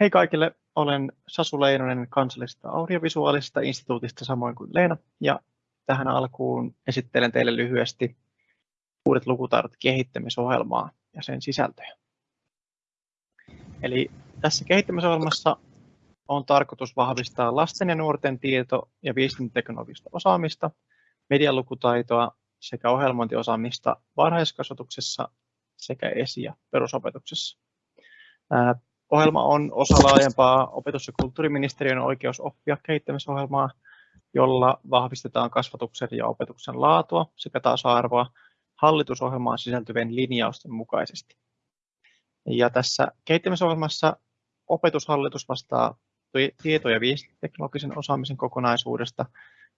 Hei kaikille, olen Sasu Leinonen kansallisesta audiovisuaalisesta instituutista samoin kuin Leena ja tähän alkuun esittelen teille lyhyesti uudet lukutaidot kehittämisohjelmaa ja sen sisältöjä. Eli tässä kehittämisohjelmassa on tarkoitus vahvistaa lasten ja nuorten tieto- ja viestintäteknologista osaamista, medialukutaitoa sekä ohjelmointiosaamista varhaiskasvatuksessa sekä esi- ja perusopetuksessa. Ohjelma on osa laajempaa opetus- ja kulttuuriministeriön oikeusoppia kehittämisohjelmaa, jolla vahvistetaan kasvatuksen ja opetuksen laatua sekä tasa-arvoa hallitusohjelmaan sisältyvien linjausten mukaisesti. Ja tässä kehittämisohjelmassa opetushallitus vastaa tieto- ja viestintäteknologisen osaamisen kokonaisuudesta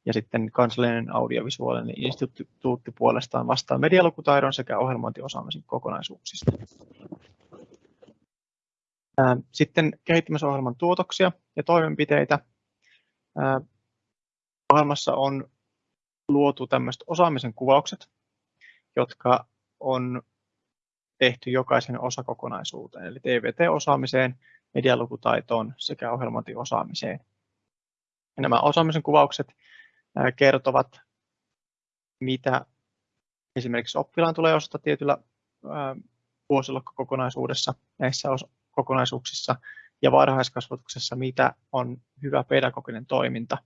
ja sitten kansallinen audiovisuaalinen instituutti puolestaan vastaa medialukutaidon sekä ohjelmointiosaamisen kokonaisuuksista. Sitten kehittämisohjelman tuotoksia ja toimenpiteitä. Ohjelmassa on luotu tämmöiset osaamisen kuvaukset, jotka on tehty jokaisen osakokonaisuuteen, eli TVT-osaamiseen, medialukutaitoon sekä ohjelmointiosaamiseen. Ja nämä osaamisen kuvaukset kertovat, mitä esimerkiksi oppilaan tulee osata tietyllä vuosiluokkakokonaisuudessa näissä kokonaisuuksissa ja varhaiskasvatuksessa, mitä on hyvä pedagoginen toiminta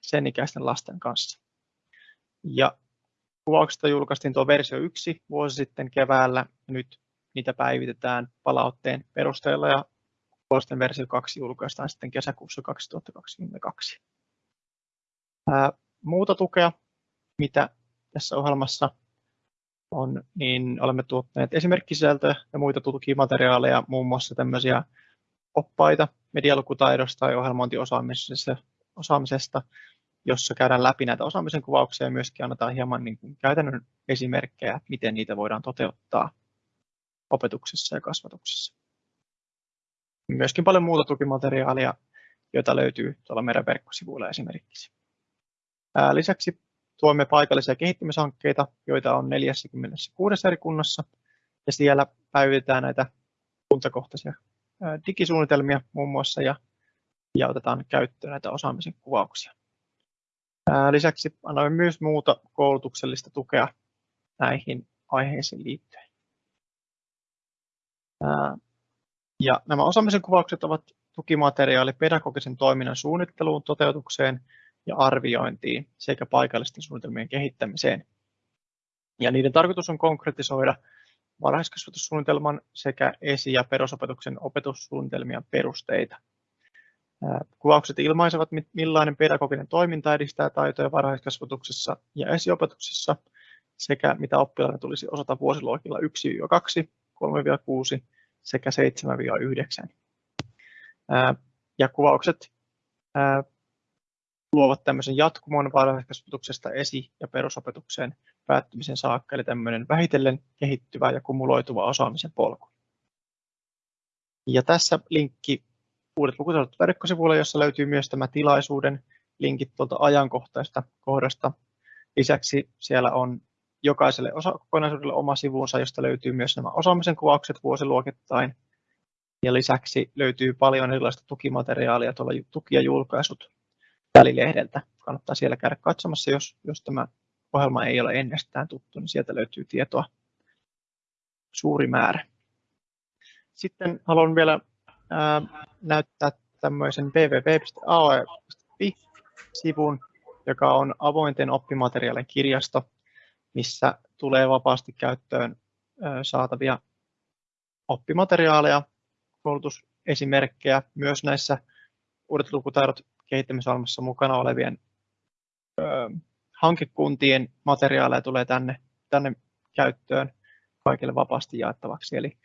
sen ikäisten lasten kanssa. Ja kuvauksesta julkaistiin tuo versio 1 vuosi sitten keväällä. Nyt niitä päivitetään palautteen perusteella ja vuosien versio 2 julkaistaan sitten kesäkuussa 2022. Ää, muuta tukea, mitä tässä ohjelmassa on, niin olemme tuottaneet esimerkkisisältöjä ja muita tukimateriaaleja, muun muassa tämmöisiä oppaita medialukutaidosta ja ohjelmointiosaamisesta, jossa käydään läpi näitä osaamisen kuvauksia ja myöskin annetaan hieman niin kuin käytännön esimerkkejä, miten niitä voidaan toteuttaa opetuksessa ja kasvatuksessa. Myöskin paljon muuta tukimateriaalia, joita löytyy tuolla meidän verkkosivuilla esimerkiksi. Lisäksi tuomme paikallisia kehittämishankkeita, joita on 46 eri kunnassa, ja siellä päivitetään näitä kuntakohtaisia digisuunnitelmia muun muassa ja, ja otetaan käyttöön näitä osaamisen kuvauksia. Lisäksi annamme myös muuta koulutuksellista tukea näihin aiheisiin liittyen. Ja nämä osaamisen kuvaukset ovat tukimateriaali pedagogisen toiminnan suunnitteluun, toteutukseen ja arviointiin sekä paikallisten suunnitelmien kehittämiseen. Ja niiden tarkoitus on konkretisoida varhaiskasvatussuunnitelman sekä esi- ja perusopetuksen opetussuunnitelmien perusteita. Kuvaukset ilmaisevat, millainen pedagoginen toiminta edistää taitoja varhaiskasvatuksessa ja esiopetuksessa sekä mitä oppilaiden tulisi osata vuosiluokilla 1-2, 3-6 sekä 7-9. Ja kuvaukset luovat tämmöisen jatkumon varhaiskasvatuksesta esi- ja perusopetukseen päättymisen saakka, eli tämmöinen vähitellen kehittyvä ja kumuloituva osaamisen polku. Ja tässä linkki uudet lukutaidot verkkosivuille, jossa löytyy myös tämä tilaisuuden linkit tuolta ajankohtaista kohdasta. Lisäksi siellä on jokaiselle osakokonaisuudelle oma sivunsa, josta löytyy myös nämä osaamisen kuvaukset vuosiluokittain. Ja lisäksi löytyy paljon erilaista tukimateriaalia, tuolla tuki- ja julkaisut välilehdeltä. Kannattaa siellä käydä katsomassa, jos, jos tämä ohjelma ei ole ennestään tuttu, niin sieltä löytyy tietoa suuri määrä. Sitten haluan vielä ää, näyttää tämmöisen www.aoe.fi-sivun, joka on avointen oppimateriaalien kirjasto, missä tulee vapaasti käyttöön ää, saatavia oppimateriaaleja, koulutusesimerkkejä, myös näissä uudet lukutaidot kehittämisohjelmassa mukana olevien ö, hankekuntien materiaaleja tulee tänne, tänne käyttöön kaikille vapaasti jaettavaksi. Eli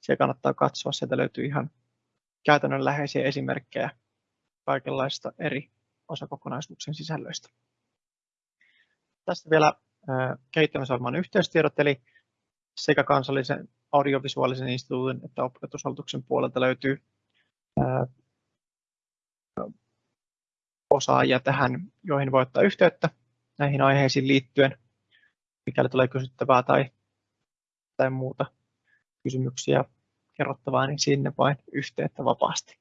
se kannattaa katsoa, sieltä löytyy ihan käytännönläheisiä esimerkkejä kaikenlaista eri osakokonaisuuksien sisällöistä. Tästä vielä kehittämisohjelman yhteystiedot, eli sekä kansallisen audiovisuaalisen instituutin että opetushallituksen puolelta löytyy osaajia tähän, joihin voi ottaa yhteyttä näihin aiheisiin liittyen, mikäli tulee kysyttävää tai, tai muuta kysymyksiä kerrottavaa, niin sinne vain yhteyttä vapaasti.